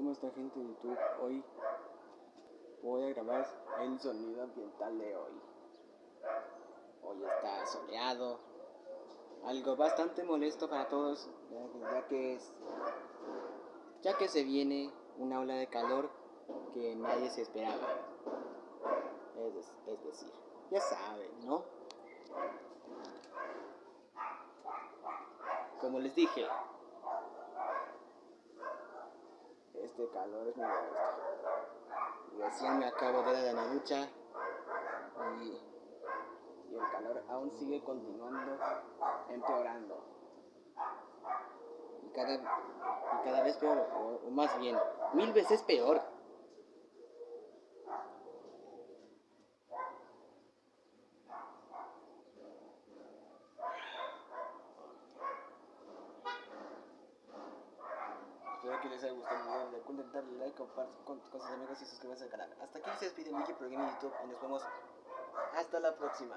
¿Cómo está gente de YouTube? Hoy voy a grabar el sonido ambiental de hoy. Hoy está soleado, algo bastante molesto para todos, ya que es, ya que se viene una ola de calor que nadie se esperaba. Es, es decir, ya saben, ¿no? Como les dije, este calor es muy molesto. Recién me acabo de dar la ducha y, y el calor aún sigue continuando empeorando. Y cada, y cada vez peor, o más bien, mil veces peor. Que les haya gustado el video. Recuerden darle like, compartir con, con, sus amigos y suscribirse al canal. Hasta aquí se despide Mickey Pro Gaming YouTube y nos vemos hasta la próxima.